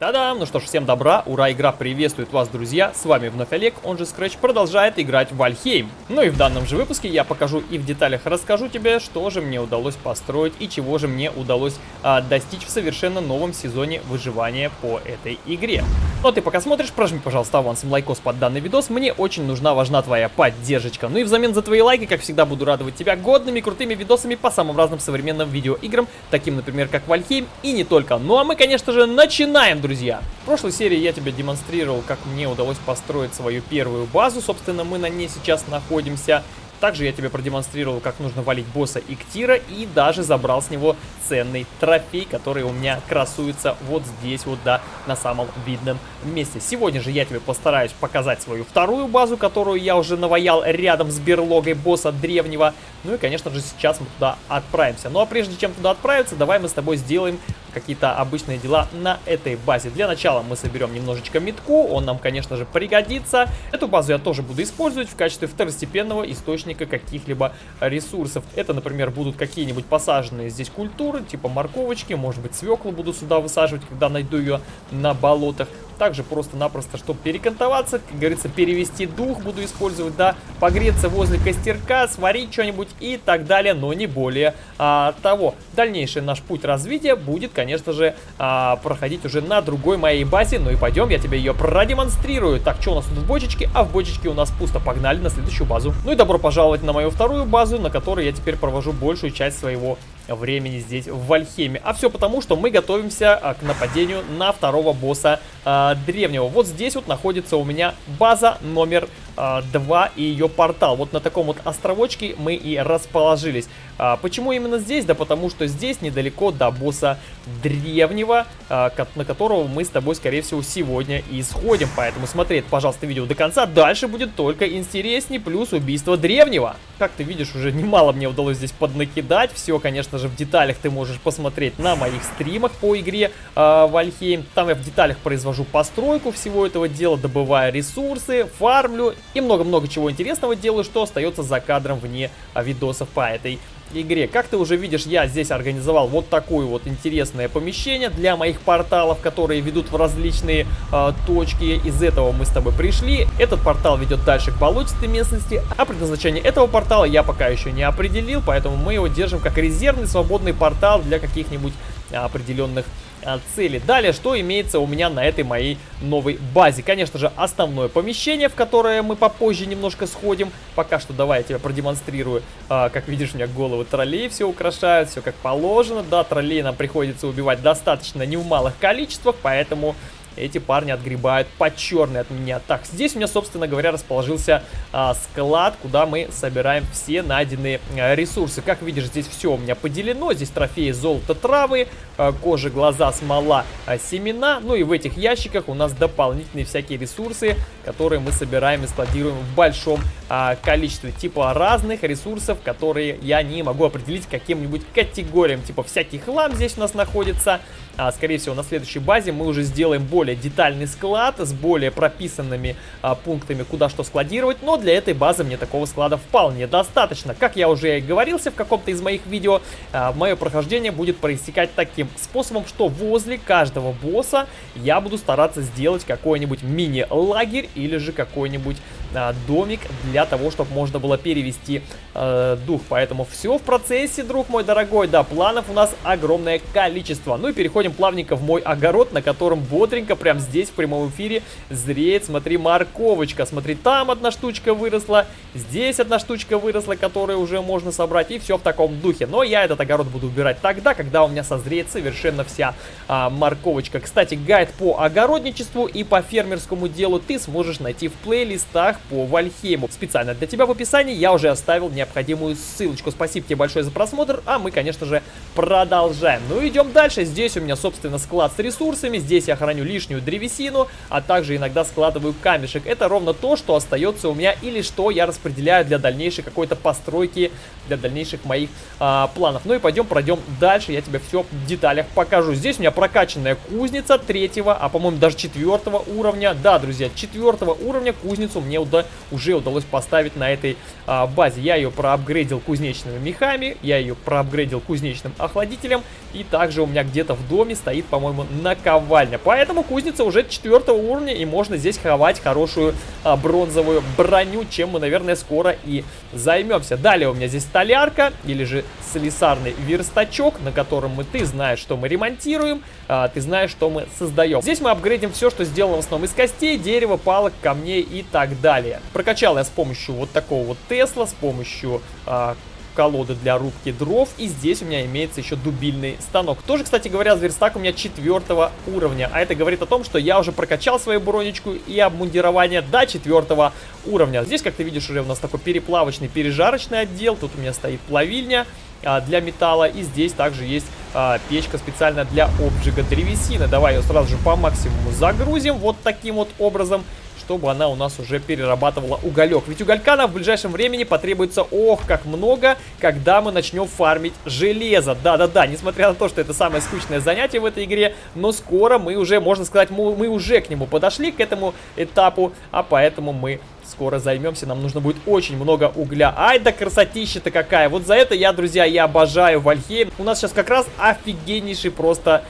Та-дам! Ну что ж, всем добра, ура, игра приветствует вас, друзья, с вами вновь Олег, он же Scratch, продолжает играть в Valheim. Ну и в данном же выпуске я покажу и в деталях расскажу тебе, что же мне удалось построить и чего же мне удалось а, достичь в совершенно новом сезоне выживания по этой игре. Ну а ты пока смотришь, прожми, пожалуйста, авансом лайкос под данный видос, мне очень нужна, важна твоя поддержка. Ну и взамен за твои лайки, как всегда, буду радовать тебя годными, крутыми видосами по самым разным современным видеоиграм, таким, например, как Valheim и не только. Ну а мы, конечно же, начинаем, друзья! В прошлой серии я тебе демонстрировал, как мне удалось построить свою первую базу. Собственно, мы на ней сейчас находимся. Также я тебе продемонстрировал, как нужно валить босса Иктира и даже забрал с него ценный трофей, который у меня красуется вот здесь вот, да, на самом видном месте. Сегодня же я тебе постараюсь показать свою вторую базу, которую я уже наваял рядом с берлогой босса древнего. Ну и, конечно же, сейчас мы туда отправимся. Ну а прежде чем туда отправиться, давай мы с тобой сделаем какие-то обычные дела на этой базе. Для начала мы соберем немножечко метку, он нам, конечно же, пригодится. Эту базу я тоже буду использовать в качестве второстепенного источника каких-либо ресурсов. Это, например, будут какие-нибудь посаженные здесь культуры, типа морковочки, может быть, свеклу буду сюда высаживать, когда найду ее на болотах также просто-напросто, чтобы перекантоваться, как говорится, перевести дух буду использовать, да, погреться возле костерка, сварить что-нибудь и так далее, но не более а, того. Дальнейший наш путь развития будет, конечно же, а, проходить уже на другой моей базе, ну и пойдем, я тебе ее продемонстрирую. Так, что у нас тут в бочечке? А в бочечке у нас пусто, погнали на следующую базу. Ну и добро пожаловать на мою вторую базу, на которой я теперь провожу большую часть своего времени здесь в Вальхеме. А все потому, что мы готовимся а, к нападению на второго босса а, древнего. Вот здесь вот находится у меня база номер 2 и ее портал. Вот на таком вот островочке мы и расположились. А, почему именно здесь? Да потому что здесь недалеко до босса древнего, а, на которого мы с тобой, скорее всего, сегодня и сходим. Поэтому смотри, пожалуйста, видео до конца. Дальше будет только интереснее, плюс убийство древнего. Как ты видишь, уже немало мне удалось здесь поднакидать. Все, конечно же, в деталях ты можешь посмотреть на моих стримах по игре э, Вальхейм. Там я в деталях произвожу постройку всего этого дела, добывая ресурсы, фармлю и много-много чего интересного делаю, что остается за кадром вне а, видосов по этой игре. Как ты уже видишь, я здесь организовал вот такое вот интересное помещение для моих порталов, которые ведут в различные э, точки. Из этого мы с тобой пришли. Этот портал ведет дальше к болотистой местности, а предназначение этого портала я пока еще не определил, поэтому мы его держим как резервный свободный портал для каких-нибудь определенных а, цели. Далее, что имеется у меня на этой моей новой базе? Конечно же, основное помещение, в которое мы попозже немножко сходим. Пока что давай я тебе продемонстрирую. А, как видишь, у меня головы троллей все украшают, все как положено. Да, троллей нам приходится убивать достаточно не в малых количествах, поэтому эти парни отгребают по черной от меня. Так, здесь у меня, собственно говоря, расположился а, склад, куда мы собираем все найденные а, ресурсы. Как видишь, здесь все у меня поделено. Здесь трофеи золото, травы, а, кожа, глаза, смола, а, семена. Ну и в этих ящиках у нас дополнительные всякие ресурсы, которые мы собираем и складируем в большом а, количестве. Типа разных ресурсов, которые я не могу определить каким-нибудь категориям. Типа всякий хлам здесь у нас находится. А, скорее всего, на следующей базе мы уже сделаем более детальный склад с более прописанными а, пунктами, куда что складировать, но для этой базы мне такого склада вполне достаточно. Как я уже и говорился в каком-то из моих видео, а, мое прохождение будет проистекать таким способом, что возле каждого босса я буду стараться сделать какой-нибудь мини-лагерь или же какой-нибудь а, домик для того, чтобы можно было перевести э, дух. Поэтому все в процессе, друг мой дорогой. Да, планов у нас огромное количество. Ну и переходим плавненько в мой огород, на котором бодренько прям здесь в прямом эфире зреет. Смотри, морковочка. Смотри, там одна штучка выросла, здесь одна штучка выросла, которую уже можно собрать. И все в таком духе. Но я этот огород буду убирать тогда, когда у меня созреет совершенно вся а, морковочка. Кстати, гайд по огородничеству и по фермерскому делу ты сможешь найти в плейлистах по Вальхейму. Специально для тебя в описании я уже оставил необходимую ссылочку. Спасибо тебе большое за просмотр, а мы, конечно же, продолжаем. Ну, идем дальше. Здесь у меня, собственно, склад с ресурсами. Здесь я храню лишнюю древесину, а также иногда складываю камешек. Это ровно то, что остается у меня или что я распределяю для дальнейшей какой-то постройки, для дальнейших моих а, планов. Ну и пойдем пройдем дальше, я тебе все в деталях покажу. Здесь у меня прокачанная кузница третьего, а по-моему даже четвертого уровня. Да, друзья, четвертого уровня кузницу мне уда уже удалось поставить на этой а, базе. Я ее проапгрейдил кузнечными мехами, я ее проапгрейдил кузнечным охладителем, и также у меня где-то в доме стоит, по-моему, наковальня. Поэтому кузница уже четвертого уровня, и можно здесь ховать хорошую а, бронзовую броню, чем мы, наверное, скоро и займемся. Далее у меня здесь столярка, или же слесарный верстачок, на котором мы, ты знаешь, что мы ремонтируем, а, ты знаешь, что мы создаем. Здесь мы апгрейдим все, что сделано в основном из костей, дерева, палок, камней и так далее. Прокачал я с помощью вот такого вот Тесла, с помощью а, колоды для рубки дров. И здесь у меня имеется еще дубильный станок. Тоже, кстати говоря, зверстак у меня четвертого уровня. А это говорит о том, что я уже прокачал свою бронечку и обмундирование до четвертого уровня. Здесь, как ты видишь, уже у нас такой переплавочный, пережарочный отдел. Тут у меня стоит плавильня а, для металла. И здесь также есть а, печка специально для обжига древесины. Давай ее сразу же по максимуму загрузим вот таким вот образом чтобы она у нас уже перерабатывала уголек. Ведь уголька нам в ближайшем времени потребуется, ох, как много, когда мы начнем фармить железо. Да-да-да, несмотря на то, что это самое скучное занятие в этой игре, но скоро мы уже, можно сказать, мы, мы уже к нему подошли, к этому этапу, а поэтому мы скоро займемся. Нам нужно будет очень много угля. Ай да красотища-то какая. Вот за это я, друзья, я обожаю Вальхейм. У нас сейчас как раз офигеннейший просто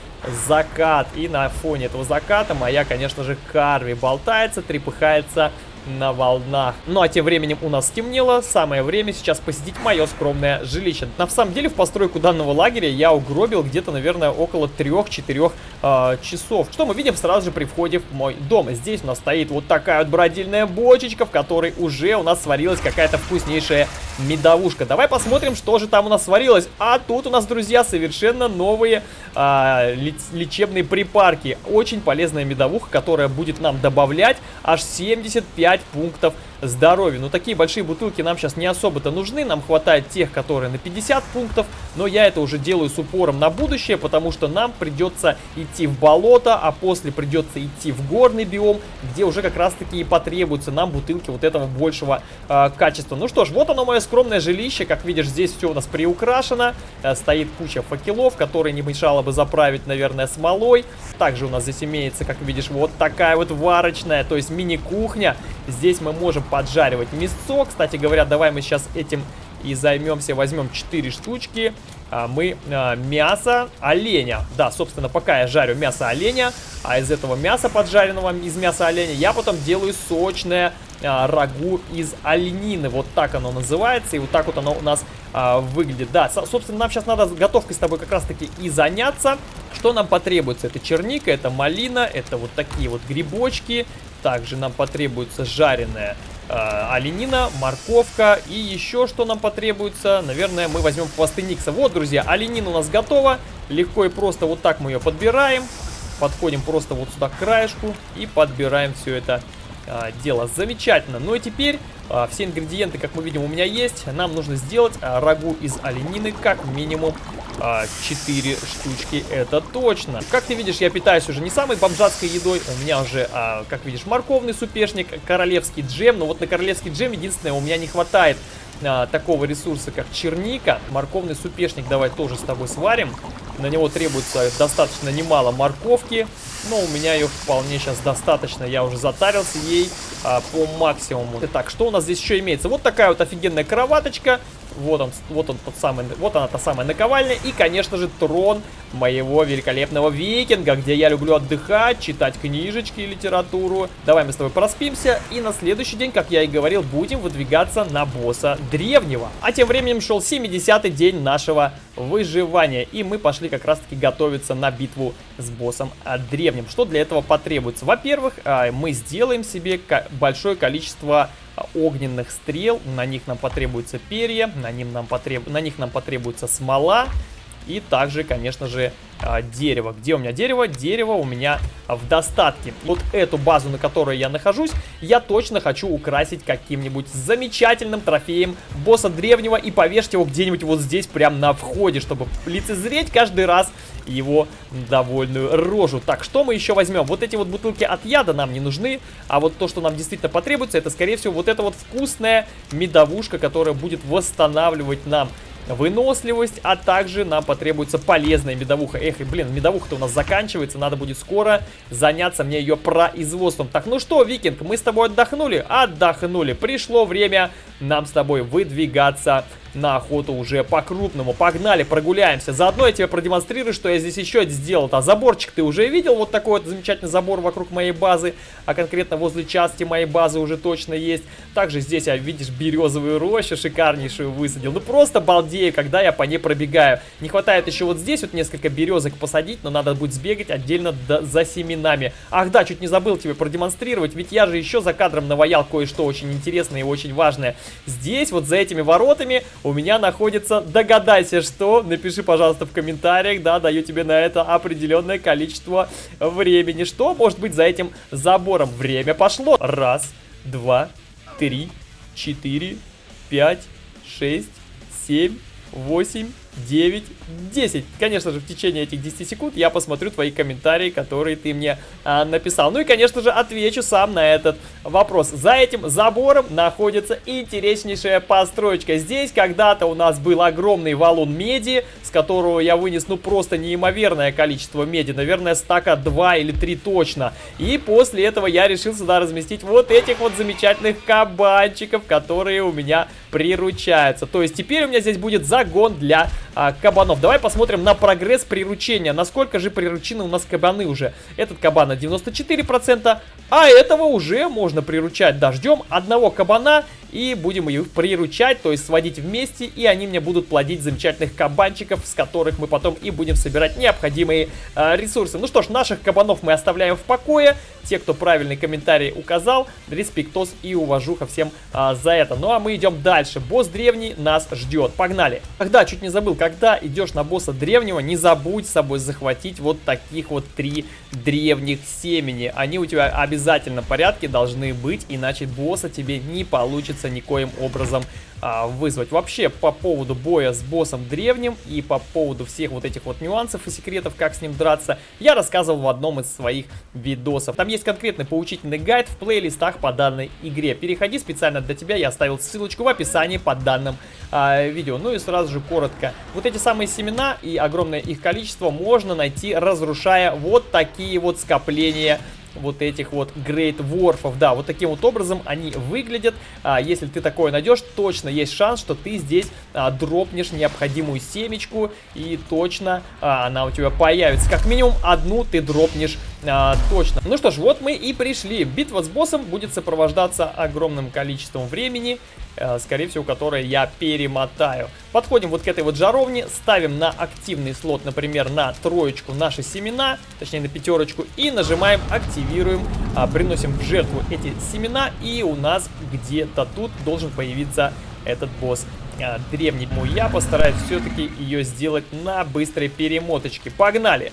закат. И на фоне этого заката моя, конечно же, Карви болтается, трепыхается на волнах. Ну а тем временем у нас стемнело, самое время сейчас посетить мое скромное жилище. На самом деле в постройку данного лагеря я угробил где-то, наверное, около 3-4 э, а, часов. Что мы видим сразу же при входе в мой дом. Здесь у нас стоит вот такая вот бродильная бочечка, в которой уже у нас сварилась какая-то вкуснейшая медовушка. Давай посмотрим, что же там у нас сварилось. А тут у нас, друзья, совершенно новые э, лечебные припарки. Очень полезная медовуха, которая будет нам добавлять аж 75 5 пунктов здоровья. Но такие большие бутылки нам сейчас не особо-то нужны. Нам хватает тех, которые на 50 пунктов. Но я это уже делаю с упором на будущее, потому что нам придется идти в болото, а после придется идти в горный биом, где уже как раз-таки и потребуются нам бутылки вот этого большего э, качества. Ну что ж, вот оно мое скромное жилище. Как видишь, здесь все у нас приукрашено. Э, стоит куча факелов, которые не мешало бы заправить, наверное, смолой. Также у нас здесь имеется, как видишь, вот такая вот варочная, то есть мини-кухня. Здесь мы можем поджаривать мясо. Кстати говоря, давай мы сейчас этим и займемся. Возьмем 4 штучки. А, мы а, мясо оленя. Да, собственно, пока я жарю мясо оленя, а из этого мяса поджаренного, из мяса оленя, я потом делаю сочное а, рагу из оленины. Вот так оно называется, и вот так вот оно у нас а, выглядит. Да, собственно, нам сейчас надо готовкой с тобой как раз-таки и заняться. Что нам потребуется? Это черника, это малина, это вот такие вот грибочки. Также нам потребуется жареная э, оленина, морковка и еще что нам потребуется. Наверное, мы возьмем хвосты Никса. Вот, друзья, оленина у нас готова. Легко и просто вот так мы ее подбираем. Подходим просто вот сюда к краешку и подбираем все это а, дело. Замечательно. Ну и теперь а, все ингредиенты, как мы видим, у меня есть. Нам нужно сделать а, рагу из оленины как минимум а, 4 штучки. Это точно. Как ты видишь, я питаюсь уже не самой бомжатской едой. У меня уже, а, как видишь, морковный супешник, королевский джем. Но вот на королевский джем единственное, у меня не хватает а, такого ресурса, как черника. Морковный супешник давай тоже с тобой сварим. На него требуется достаточно немало морковки. Но у меня ее вполне сейчас достаточно. Я уже затарился ей а, по максимуму. Итак, что у нас здесь еще имеется? Вот такая вот офигенная кроваточка. Вот он, вот он тот самый, вот она та самая наковальня. И, конечно же, трон моего великолепного викинга, где я люблю отдыхать, читать книжечки и литературу. Давай мы с тобой проспимся. И на следующий день, как я и говорил, будем выдвигаться на босса древнего. А тем временем шел 70-й день нашего выживания. И мы пошли как раз-таки готовиться на битву с боссом древним. Что для этого потребуется? Во-первых, а, мы сделаем себе большое количество огненных стрел. На них нам потребуется перья, на, ним нам потреб... на них нам потребуется смола. И также, конечно же, а, дерево. Где у меня дерево? Дерево у меня в достатке. Вот эту базу, на которой я нахожусь, я точно хочу украсить каким-нибудь замечательным трофеем босса древнего и повешать его где-нибудь вот здесь, прямо на входе, чтобы лицезреть каждый раз его довольную рожу. Так, что мы еще возьмем? Вот эти вот бутылки от яда нам не нужны, а вот то, что нам действительно потребуется, это, скорее всего, вот эта вот вкусная медовушка, которая будет восстанавливать нам выносливость, а также нам потребуется полезная медовуха. Эх, блин, медовуха-то у нас заканчивается, надо будет скоро заняться мне ее производством. Так, ну что, Викинг, мы с тобой отдохнули? Отдохнули. Пришло время нам с тобой выдвигаться на охоту уже по-крупному. Погнали, прогуляемся. Заодно я тебе продемонстрирую, что я здесь еще сделал. А заборчик ты уже видел? Вот такой вот замечательный забор вокруг моей базы. А конкретно возле части моей базы уже точно есть. Также здесь, я, видишь, березовую рощу шикарнейшую высадил. Ну просто балдею, когда я по ней пробегаю. Не хватает еще вот здесь вот несколько березок посадить, но надо будет сбегать отдельно за семенами. Ах да, чуть не забыл тебе продемонстрировать, ведь я же еще за кадром наваял кое-что очень интересное и очень важное. Здесь вот за этими воротами у меня находится, догадайся что, напиши, пожалуйста, в комментариях, да, даю тебе на это определенное количество времени. Что может быть за этим забором? Время пошло. Раз, два, три, четыре, пять, шесть, семь, восемь, 9, 10. Конечно же, в течение этих 10 секунд я посмотрю твои комментарии, которые ты мне а, написал. Ну и, конечно же, отвечу сам на этот вопрос. За этим забором находится интереснейшая построечка. Здесь когда-то у нас был огромный валун меди, с которого я вынес, ну, просто неимоверное количество меди. Наверное, стака 2 или 3 точно. И после этого я решил сюда разместить вот этих вот замечательных кабанчиков, которые у меня приручаются. То есть теперь у меня здесь будет загон для а, кабанов. Давай посмотрим на прогресс приручения. Насколько же приручены у нас кабаны уже. Этот кабан на 94%, а этого уже можно приручать. Дождем одного кабана и будем их приручать, то есть сводить вместе, и они мне будут плодить замечательных кабанчиков, с которых мы потом и будем собирать необходимые э, ресурсы. Ну что ж, наших кабанов мы оставляем в покое. Те, кто правильный комментарий указал, респектос и уважуха всем э, за это. Ну а мы идем дальше. Босс древний нас ждет. Погнали. Ах да, чуть не забыл, когда идешь на босса древнего, не забудь с собой захватить вот таких вот три древних семени. Они у тебя обязательно в порядке должны быть, иначе босса тебе не получится получится никоим образом а, вызвать. Вообще, по поводу боя с боссом древним и по поводу всех вот этих вот нюансов и секретов, как с ним драться, я рассказывал в одном из своих видосов. Там есть конкретный поучительный гайд в плейлистах по данной игре. Переходи специально для тебя, я оставил ссылочку в описании под данным а, видео. Ну и сразу же коротко. Вот эти самые семена и огромное их количество можно найти, разрушая вот такие вот скопления вот этих вот Great Worfов. Да, вот таким вот образом они выглядят. А, если ты такое найдешь, точно есть шанс, что ты здесь а, дропнешь необходимую семечку и точно а, она у тебя появится. Как минимум одну ты дропнешь а, точно. Ну что ж, вот мы и пришли. Битва с боссом будет сопровождаться огромным количеством времени, а, скорее всего, которое я перемотаю. Подходим вот к этой вот жаровне, ставим на активный слот, например, на троечку наши семена, точнее на пятерочку, и нажимаем активируем, а, приносим в жертву эти семена, и у нас где-то тут должен появиться этот босс а, древний. Я постараюсь все-таки ее сделать на быстрой перемоточке. Погнали!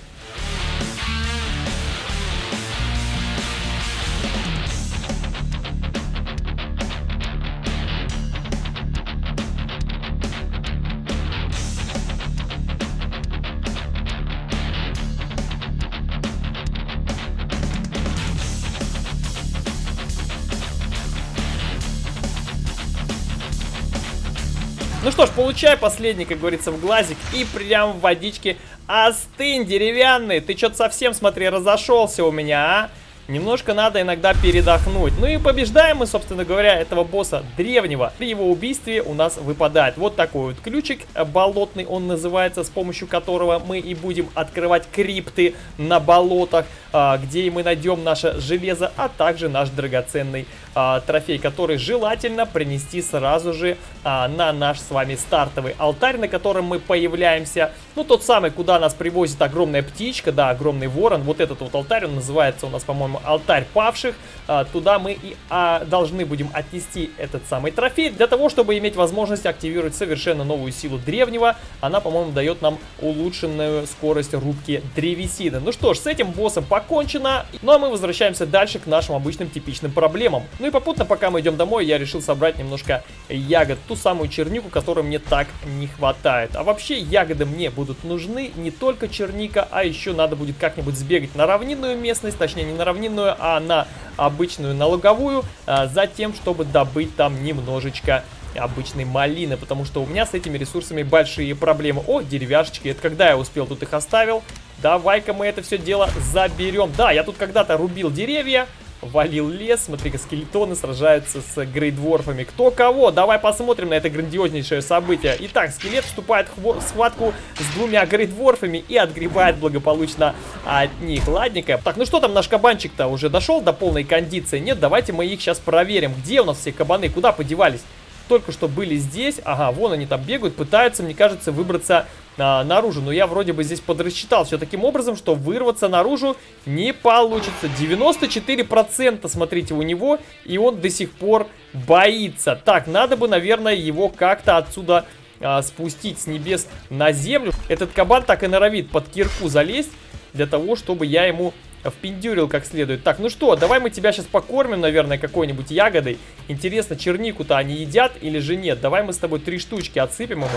Получай последний, как говорится, в глазик и прям в водичке остынь, деревянный. Ты что-то совсем, смотри, разошелся у меня, а? Немножко надо иногда передохнуть. Ну и побеждаем мы, собственно говоря, этого босса древнего. При его убийстве у нас выпадает вот такой вот ключик болотный, он называется, с помощью которого мы и будем открывать крипты на болотах, а, где мы найдем наше железо, а также наш драгоценный а, трофей, который желательно принести сразу же а, на наш с вами стартовый алтарь, на котором мы появляемся. Ну, тот самый, куда нас привозит огромная птичка, да, огромный ворон. Вот этот вот алтарь, он называется у нас, по-моему, алтарь павших. А, туда мы и а, должны будем отнести этот самый трофей для того, чтобы иметь возможность активировать совершенно новую силу древнего. Она, по-моему, дает нам улучшенную скорость рубки древесины. Ну что ж, с этим боссом покончено. Ну а мы возвращаемся дальше к нашим обычным типичным проблемам. Ну и попутно, пока мы идем домой, я решил собрать немножко ягод. Ту самую чернику, которой мне так не хватает. А вообще ягоды мне будут нужны не только черника, а еще надо будет как-нибудь сбегать на равнинную местность, точнее не на равнинную, равнинную, а на обычную налоговую, а, за тем, чтобы добыть там немножечко обычной малины, потому что у меня с этими ресурсами большие проблемы. О, деревяшечки, это когда я успел тут их оставил? Давай-ка мы это все дело заберем. Да, я тут когда-то рубил деревья, валил лес. Смотри-ка, скелетоны сражаются с грейдворфами. Кто кого? Давай посмотрим на это грандиознейшее событие. Итак, скелет вступает в схватку с двумя грейдворфами и отгребает благополучно от них. Ладненько. Так, ну что там наш кабанчик-то уже дошел до полной кондиции? Нет, давайте мы их сейчас проверим. Где у нас все кабаны? Куда подевались? только что были здесь. Ага, вон они там бегают, пытаются, мне кажется, выбраться а, наружу. Но я вроде бы здесь подрасчитал все таким образом, что вырваться наружу не получится. 94% смотрите у него, и он до сих пор боится. Так, надо бы, наверное, его как-то отсюда а, спустить с небес на землю. Этот кабан так и норовит под кирку залезть, для того, чтобы я ему впендюрил как следует. Так, ну что, давай мы тебя сейчас покормим, наверное, какой-нибудь ягодой. Интересно, чернику-то они едят или же нет? Давай мы с тобой три штучки отсыпем ему.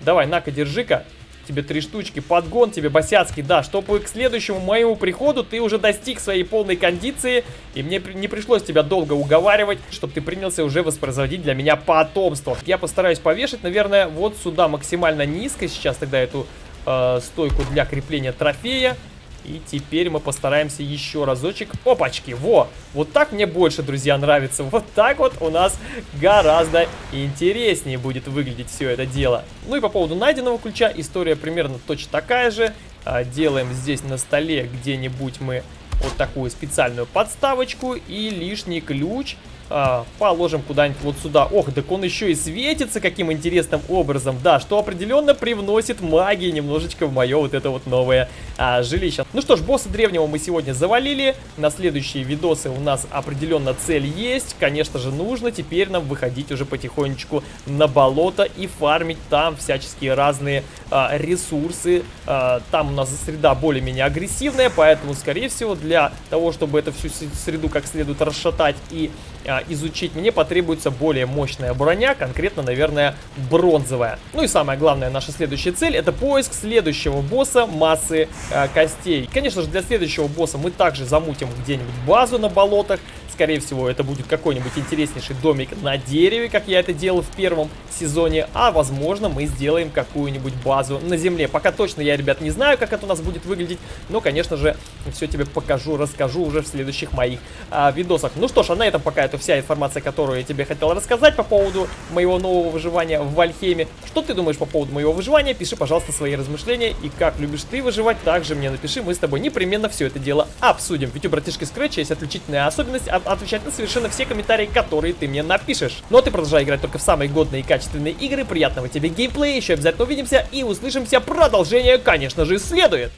Давай, на-ка, держи-ка. Тебе три штучки. Подгон тебе, босяцкий, да. Чтобы к следующему моему приходу ты уже достиг своей полной кондиции. И мне не пришлось тебя долго уговаривать, чтобы ты принялся уже воспроизводить для меня потомство. Я постараюсь повешать, наверное, вот сюда максимально низко сейчас тогда эту э, стойку для крепления трофея. И теперь мы постараемся еще разочек. Опачки, во! Вот так мне больше, друзья, нравится. Вот так вот у нас гораздо интереснее будет выглядеть все это дело. Ну и по поводу найденного ключа, история примерно точно такая же. А, делаем здесь на столе где-нибудь мы вот такую специальную подставочку и лишний ключ а, положим куда-нибудь вот сюда. Ох, так он еще и светится каким интересным образом. Да, что определенно привносит магии немножечко в мое вот это вот новое а, жилище. Ну что ж, босса древнего мы сегодня завалили. На следующие видосы у нас определенно цель есть. Конечно же, нужно теперь нам выходить уже потихонечку на болото и фармить там всяческие разные а, ресурсы. А, там у нас среда более-менее агрессивная, поэтому, скорее всего, для того, чтобы эту всю среду как следует расшатать и а, изучить, мне потребуется более мощная броня, конкретно, наверное, бронзовая. Ну и самая главная наша следующая цель, это поиск следующего босса массы а, костей. Конечно же, для следующего босса мы также замутим где-нибудь базу на болотах, Скорее всего, это будет какой-нибудь интереснейший домик на дереве, как я это делал в первом сезоне. А, возможно, мы сделаем какую-нибудь базу на земле. Пока точно я, ребят, не знаю, как это у нас будет выглядеть. Но, конечно же, все тебе покажу, расскажу уже в следующих моих а, видосах. Ну что ж, а на этом пока это вся информация, которую я тебе хотел рассказать по поводу моего нового выживания в Вальхейме. Что ты думаешь по поводу моего выживания? Пиши, пожалуйста, свои размышления. И как любишь ты выживать, также мне напиши. Мы с тобой непременно все это дело обсудим. Ведь у братишки Scratch есть отличительная особенность отвечать на совершенно все комментарии, которые ты мне напишешь. Но ну, а ты продолжай играть только в самые годные и качественные игры. Приятного тебе геймплея, еще обязательно увидимся и услышимся. Продолжение, конечно же, следует.